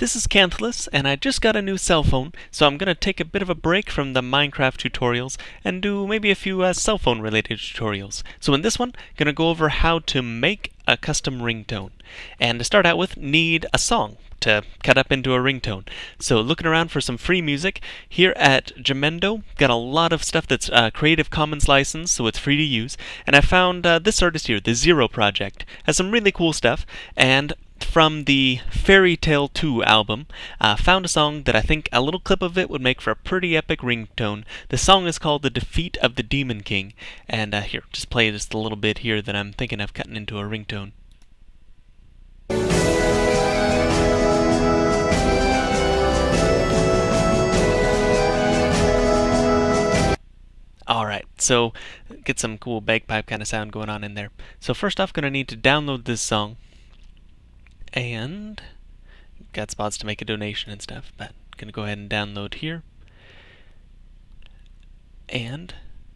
This is Canthalus, and I just got a new cell phone, so I'm going to take a bit of a break from the Minecraft tutorials and do maybe a few uh, cell phone related tutorials. So in this one, to go over how to make a custom ringtone. And to start out with, need a song to cut up into a ringtone. So looking around for some free music, here at Jamendo, got a lot of stuff that's uh, Creative Commons licensed, so it's free to use. And I found uh, this artist here, the Zero Project, has some really cool stuff, and from the Fairy Tale 2 album, uh, found a song that I think a little clip of it would make for a pretty epic ringtone. The song is called The Defeat of the Demon King, and uh, here, just play just a little bit here that I'm thinking of cutting into a ringtone. Alright, so get some cool bagpipe kind of sound going on in there. So first off, going to need to download this song and got spots to make a donation and stuff, but gonna go ahead and download here. And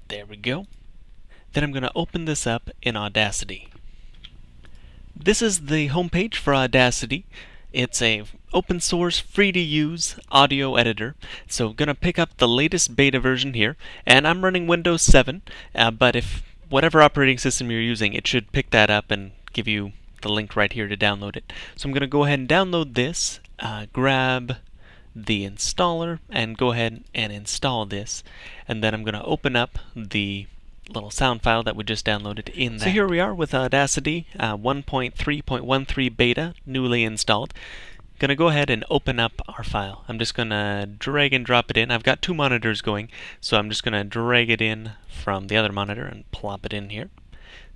there we go. Then I'm gonna open this up in Audacity. This is the homepage for Audacity. It's a open source, free to use audio editor. So I'm gonna pick up the latest beta version here, and I'm running Windows 7, uh, but if whatever operating system you're using, it should pick that up and give you the link right here to download it. So I'm going to go ahead and download this, uh, grab the installer, and go ahead and install this. And then I'm going to open up the little sound file that we just downloaded in there. So here we are with Audacity uh, 1.3.13 beta newly installed. Gonna go ahead and open up our file. I'm just gonna drag and drop it in. I've got two monitors going, so I'm just gonna drag it in from the other monitor and plop it in here.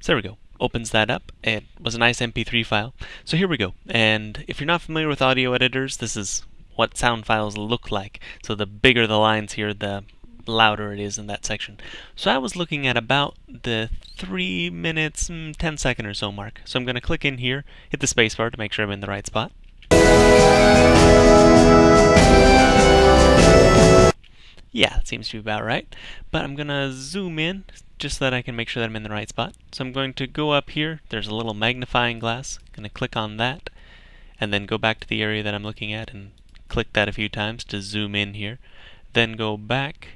So there we go opens that up. It was a nice MP3 file. So here we go. And if you're not familiar with audio editors, this is what sound files look like. So the bigger the lines here, the louder it is in that section. So I was looking at about the 3 minutes, mm, 10 second or so mark. So I'm going to click in here, hit the spacebar to make sure I'm in the right spot. Yeah, that seems to be about right. But I'm going to zoom in just so that I can make sure that I'm in the right spot. So I'm going to go up here. There's a little magnifying glass. I'm going to click on that and then go back to the area that I'm looking at and click that a few times to zoom in here. Then go back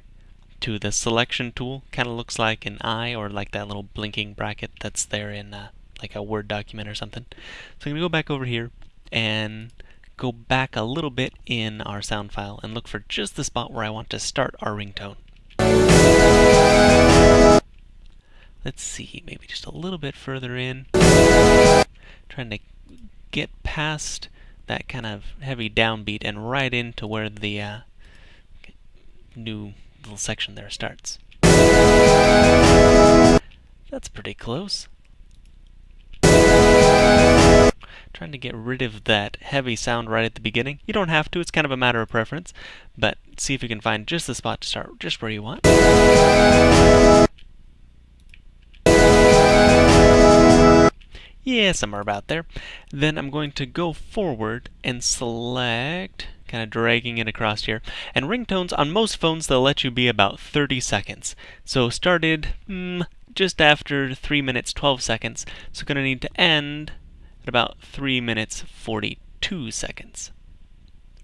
to the selection tool. Kind of looks like an eye or like that little blinking bracket that's there in uh, like a Word document or something. So I'm going to go back over here and go back a little bit in our sound file and look for just the spot where I want to start our ringtone. Let's see, maybe just a little bit further in. Trying to get past that kind of heavy downbeat and right into where the uh, new little section there starts. That's pretty close. Trying to get rid of that heavy sound right at the beginning. You don't have to, it's kind of a matter of preference, but see if you can find just the spot to start just where you want. Yeah, somewhere about there. Then I'm going to go forward and select, kind of dragging it across here. And ringtones, on most phones, they'll let you be about 30 seconds. So started mm, just after 3 minutes 12 seconds. So going to need to end at about 3 minutes 42 seconds.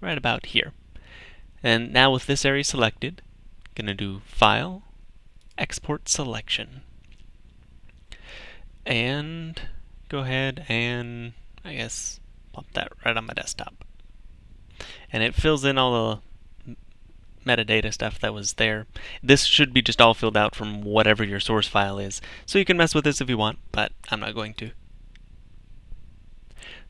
Right about here. And now with this area selected, I'm going to do File, Export Selection. And go ahead and I guess pop that right on my desktop. And it fills in all the metadata stuff that was there. This should be just all filled out from whatever your source file is. So you can mess with this if you want, but I'm not going to.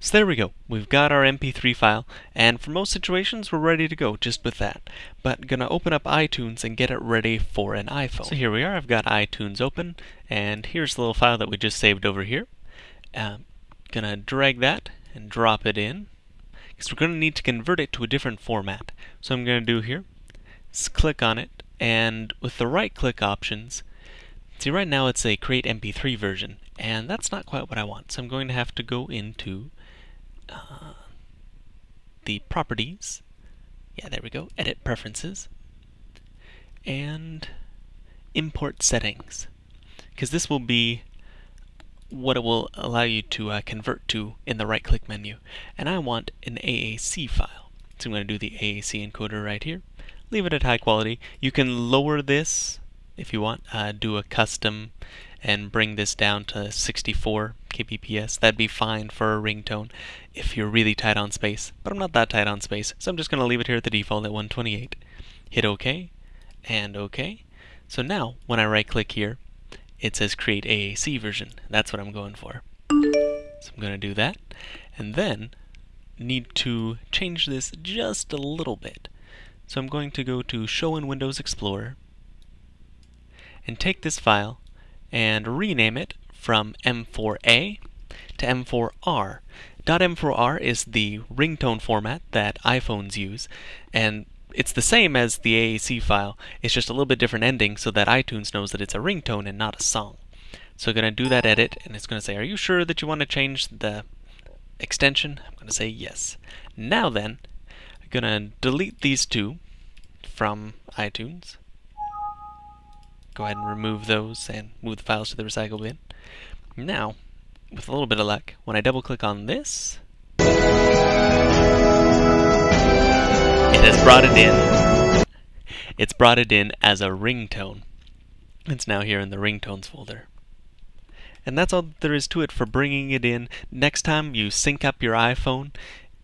So there we go. We've got our MP3 file, and for most situations, we're ready to go just with that. But gonna open up iTunes and get it ready for an iPhone. So here we are. I've got iTunes open, and here's the little file that we just saved over here. Um, gonna drag that and drop it in because we're going to need to convert it to a different format. So I'm going to do here is click on it and with the right click options see right now it's a create mp3 version and that's not quite what I want so I'm going to have to go into uh, the properties yeah there we go edit preferences and import settings because this will be what it will allow you to uh, convert to in the right click menu. And I want an AAC file. So I'm going to do the AAC encoder right here. Leave it at high quality. You can lower this if you want. Uh, do a custom and bring this down to 64 kbps. That'd be fine for a ringtone if you're really tight on space. But I'm not that tight on space, so I'm just going to leave it here at the default at 128. Hit OK and OK. So now when I right click here, it says create AAC version. That's what I'm going for. So I'm going to do that. And then need to change this just a little bit. So I'm going to go to Show in Windows Explorer and take this file and rename it from M4A to M4R. .m4r is the ringtone format that iPhones use, and it's the same as the AAC file, it's just a little bit different ending so that iTunes knows that it's a ringtone and not a song. So I'm going to do that edit, and it's going to say, are you sure that you want to change the extension? I'm going to say yes. Now then, I'm going to delete these two from iTunes. Go ahead and remove those and move the files to the recycle bin. Now, with a little bit of luck, when I double click on this, it has brought it in. It's brought it in as a ringtone. It's now here in the ringtones folder. And that's all there is to it for bringing it in. Next time you sync up your iPhone,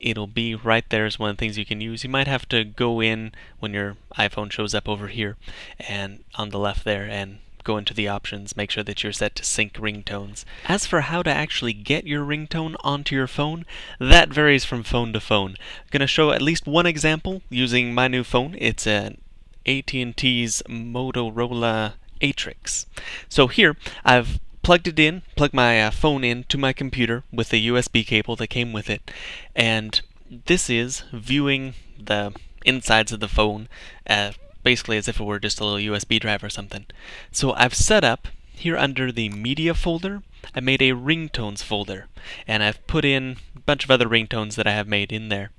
it'll be right there as one of the things you can use. You might have to go in when your iPhone shows up over here and on the left there and go into the options, make sure that you're set to sync ringtones. As for how to actually get your ringtone onto your phone, that varies from phone to phone. I'm going to show at least one example using my new phone. It's an AT&T's Motorola Atrix. So here I've plugged it in, plugged my uh, phone in to my computer with the USB cable that came with it, and this is viewing the insides of the phone, uh, basically as if it were just a little USB drive or something. So I've set up here under the media folder, I made a ringtones folder, and I've put in a bunch of other ringtones that I have made in there.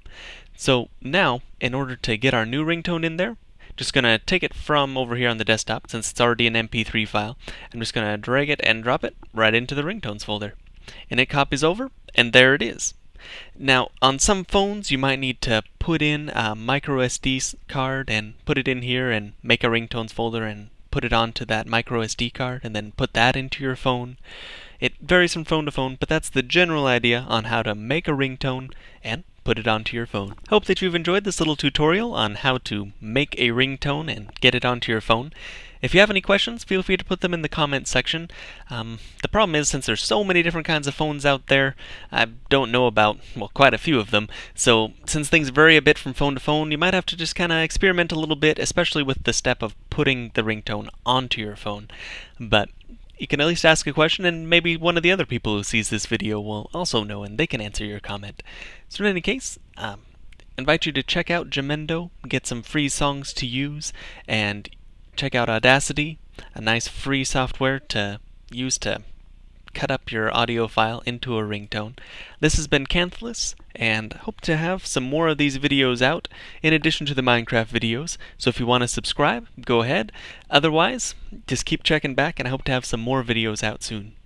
So now, in order to get our new ringtone in there, just going to take it from over here on the desktop, since it's already an MP3 file. I'm just going to drag it and drop it right into the ringtones folder. And it copies over, and there it is. Now, on some phones, you might need to put in a micro SD card and put it in here and make a ringtones folder and put it onto that micro SD card and then put that into your phone. It varies from phone to phone, but that's the general idea on how to make a ringtone and put it onto your phone. Hope that you've enjoyed this little tutorial on how to make a ringtone and get it onto your phone. If you have any questions, feel free to put them in the comments section. Um, the problem is, since there's so many different kinds of phones out there, I don't know about, well, quite a few of them. So, since things vary a bit from phone to phone, you might have to just kind of experiment a little bit, especially with the step of putting the ringtone onto your phone. But you can at least ask a question, and maybe one of the other people who sees this video will also know, and they can answer your comment. So in any case, um, invite you to check out Jamendo, get some free songs to use, and check out Audacity, a nice free software to use to cut up your audio file into a ringtone. This has been Canthalus, and hope to have some more of these videos out in addition to the Minecraft videos. So if you want to subscribe, go ahead. Otherwise, just keep checking back, and I hope to have some more videos out soon.